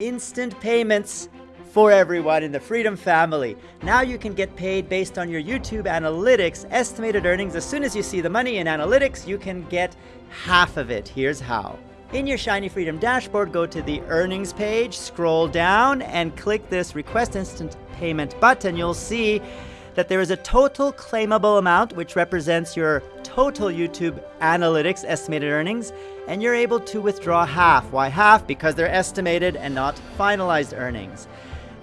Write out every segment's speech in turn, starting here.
instant payments for everyone in the Freedom family. Now you can get paid based on your YouTube analytics estimated earnings. As soon as you see the money in analytics, you can get half of it. Here's how. In your Shiny Freedom dashboard, go to the earnings page, scroll down, and click this request instant payment button. You'll see that there is a total claimable amount, which represents your total YouTube analytics estimated earnings, and you're able to withdraw half. Why half? Because they're estimated and not finalized earnings.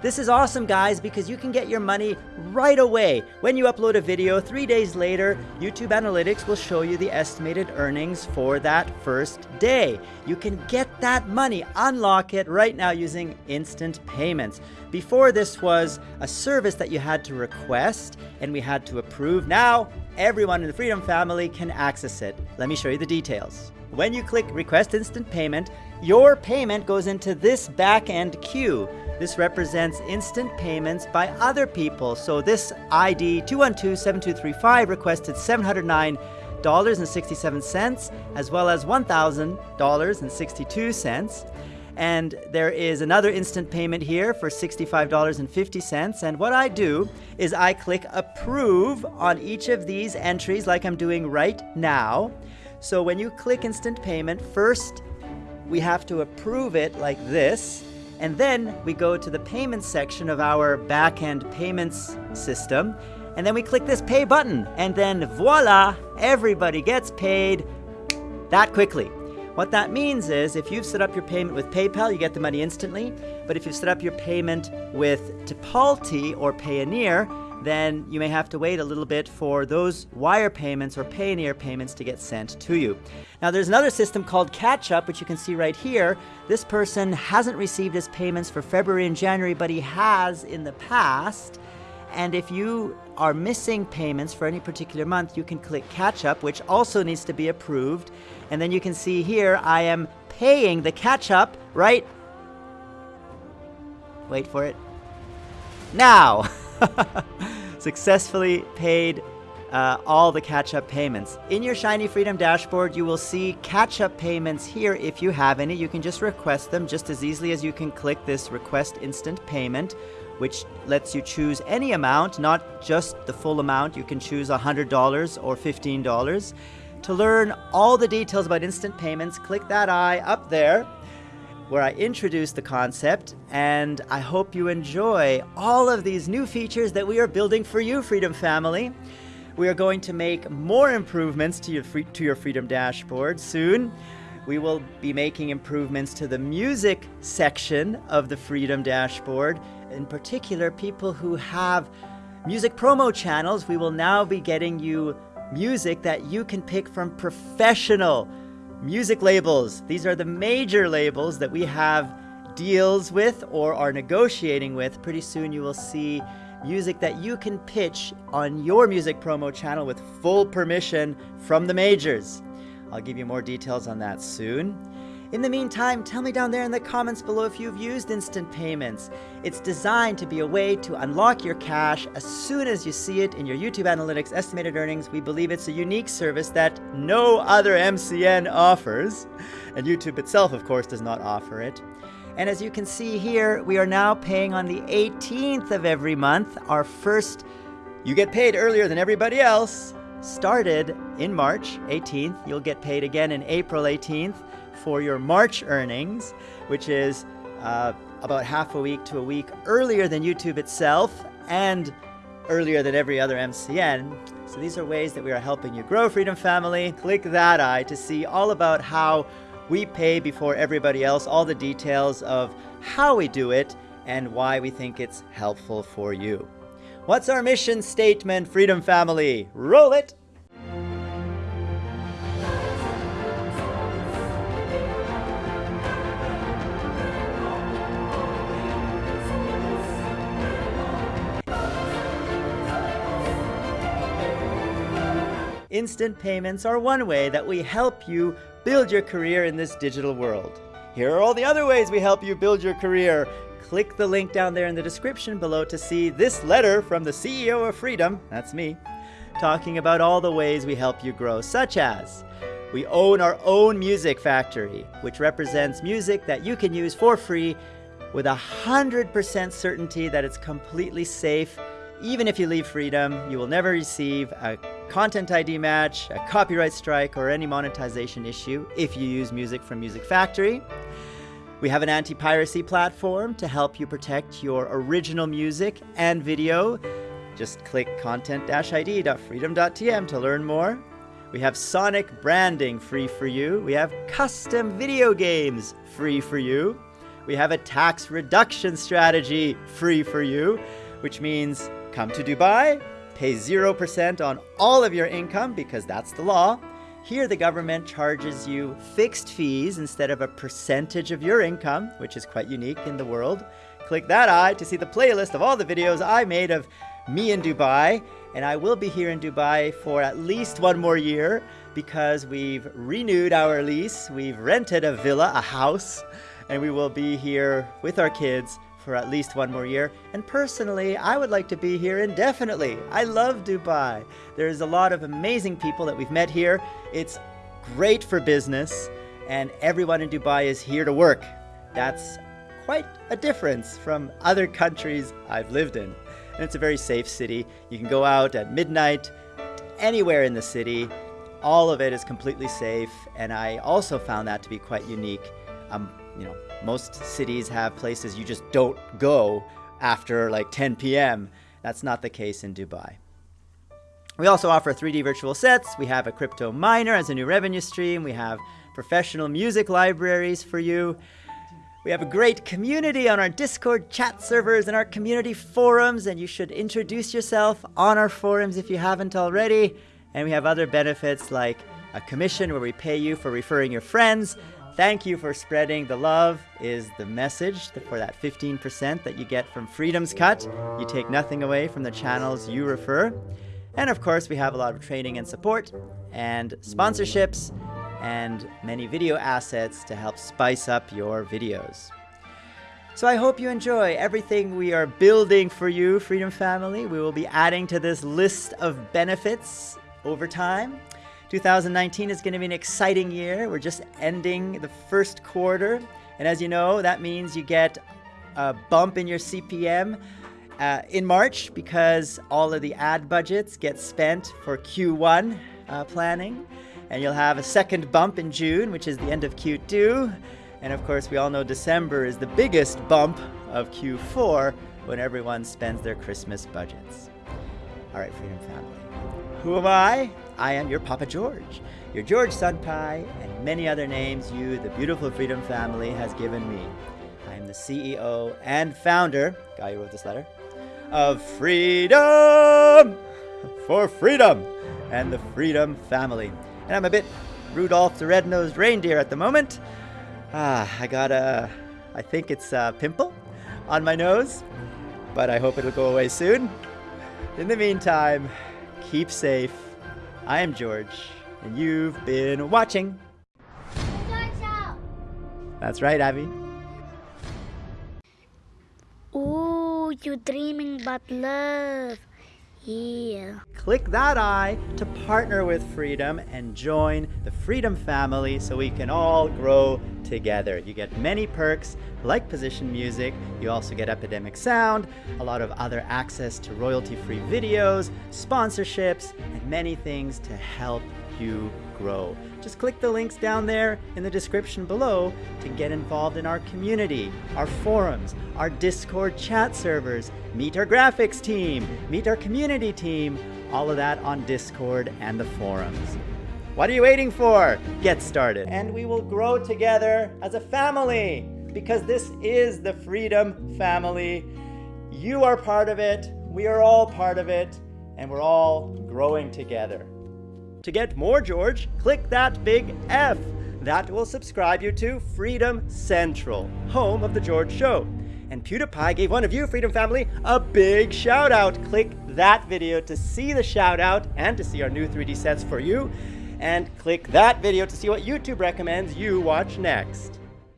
This is awesome, guys, because you can get your money right away. When you upload a video, three days later, YouTube Analytics will show you the estimated earnings for that first day. You can get that money, unlock it right now using instant payments. Before this was a service that you had to request and we had to approve. Now, everyone in the Freedom family can access it. Let me show you the details. When you click Request Instant Payment, your payment goes into this back-end queue. This represents instant payments by other people. So this ID 2127235 requested $709.67 as well as $1,000.62. And there is another instant payment here for $65.50. And what I do is I click approve on each of these entries like I'm doing right now. So when you click instant payment, first we have to approve it like this. And then we go to the payments section of our backend payments system. And then we click this pay button. And then voila, everybody gets paid that quickly. What that means is if you've set up your payment with PayPal, you get the money instantly. But if you've set up your payment with Tipalti or Payoneer, then you may have to wait a little bit for those wire payments or Payoneer payments to get sent to you. Now there's another system called Catch Up, which you can see right here. This person hasn't received his payments for February and January, but he has in the past. And if you are missing payments for any particular month, you can click Catch Up, which also needs to be approved. And then you can see here, I am paying the catch up, right? Wait for it. Now! Successfully paid uh, all the catch-up payments. In your Shiny Freedom dashboard, you will see catch-up payments here if you have any. You can just request them just as easily as you can click this Request Instant Payment, which lets you choose any amount, not just the full amount. You can choose $100 or $15. To learn all the details about instant payments, click that eye up there where I introduce the concept, and I hope you enjoy all of these new features that we are building for you, Freedom Family. We are going to make more improvements to your, free, to your Freedom Dashboard soon. We will be making improvements to the music section of the Freedom Dashboard. In particular, people who have music promo channels, we will now be getting you music that you can pick from professional Music labels. These are the major labels that we have deals with or are negotiating with. Pretty soon you will see music that you can pitch on your music promo channel with full permission from the majors. I'll give you more details on that soon. In the meantime, tell me down there in the comments below if you've used instant payments. It's designed to be a way to unlock your cash as soon as you see it in your YouTube Analytics estimated earnings. We believe it's a unique service that no other MCN offers, and YouTube itself, of course, does not offer it. And as you can see here, we are now paying on the 18th of every month. Our first, you get paid earlier than everybody else, started in March 18th. You'll get paid again in April 18th for your March earnings, which is uh, about half a week to a week earlier than YouTube itself and earlier than every other MCN. So these are ways that we are helping you grow Freedom Family. Click that eye to see all about how we pay before everybody else, all the details of how we do it and why we think it's helpful for you. What's our mission statement, Freedom Family? Roll it! Instant payments are one way that we help you build your career in this digital world. Here are all the other ways we help you build your career. Click the link down there in the description below to see this letter from the CEO of Freedom, that's me, talking about all the ways we help you grow, such as we own our own music factory, which represents music that you can use for free with a 100% certainty that it's completely safe. Even if you leave Freedom, you will never receive a content ID match, a copyright strike, or any monetization issue if you use music from Music Factory. We have an anti-piracy platform to help you protect your original music and video. Just click content-id.freedom.tm to learn more. We have Sonic branding free for you. We have custom video games free for you. We have a tax reduction strategy free for you, which means come to Dubai, pay 0% on all of your income because that's the law. Here, the government charges you fixed fees instead of a percentage of your income, which is quite unique in the world. Click that eye to see the playlist of all the videos I made of me in Dubai. And I will be here in Dubai for at least one more year because we've renewed our lease. We've rented a villa, a house, and we will be here with our kids for at least one more year. And personally, I would like to be here indefinitely. I love Dubai. There's a lot of amazing people that we've met here. It's great for business, and everyone in Dubai is here to work. That's quite a difference from other countries I've lived in. And it's a very safe city. You can go out at midnight, anywhere in the city. All of it is completely safe, and I also found that to be quite unique. Um, you know, most cities have places you just don't go after like 10 p.m. That's not the case in Dubai. We also offer 3D virtual sets. We have a crypto miner as a new revenue stream. We have professional music libraries for you. We have a great community on our Discord chat servers and our community forums, and you should introduce yourself on our forums if you haven't already. And we have other benefits like a commission where we pay you for referring your friends, Thank you for spreading the love is the message for that 15% that you get from Freedom's Cut. You take nothing away from the channels you refer. And of course, we have a lot of training and support and sponsorships and many video assets to help spice up your videos. So I hope you enjoy everything we are building for you, Freedom Family. We will be adding to this list of benefits over time. 2019 is going to be an exciting year. We're just ending the first quarter. And as you know, that means you get a bump in your CPM uh, in March because all of the ad budgets get spent for Q1 uh, planning. And you'll have a second bump in June, which is the end of Q2. And of course, we all know December is the biggest bump of Q4 when everyone spends their Christmas budgets. All right, Freedom Family. Who am I? I am your Papa George, your George Senpai, and many other names you, the beautiful Freedom family, has given me. I am the CEO and founder, guy who wrote this letter, of Freedom for Freedom and the Freedom family. And I'm a bit Rudolph the Red-Nosed Reindeer at the moment. Ah, I got a, I think it's a pimple on my nose, but I hope it'll go away soon. In the meantime, keep safe, I am George, and you've been watching. That's right, Abby. Ooh, you're dreaming about love. Yeah. Click that eye to partner with Freedom and join the Freedom family so we can all grow together. You get many perks like position music. You also get Epidemic Sound, a lot of other access to royalty-free videos, sponsorships, and many things to help you grow. Just click the links down there in the description below to get involved in our community, our forums, our Discord chat servers, meet our graphics team, meet our community team, all of that on Discord and the forums. What are you waiting for? Get started. And we will grow together as a family because this is the Freedom Family. You are part of it, we are all part of it, and we're all growing together. To get more George, click that big F. That will subscribe you to Freedom Central, home of The George Show. And PewDiePie gave one of you, Freedom Family, a big shout out. Click that video to see the shout out and to see our new 3D sets for you. And click that video to see what YouTube recommends you watch next.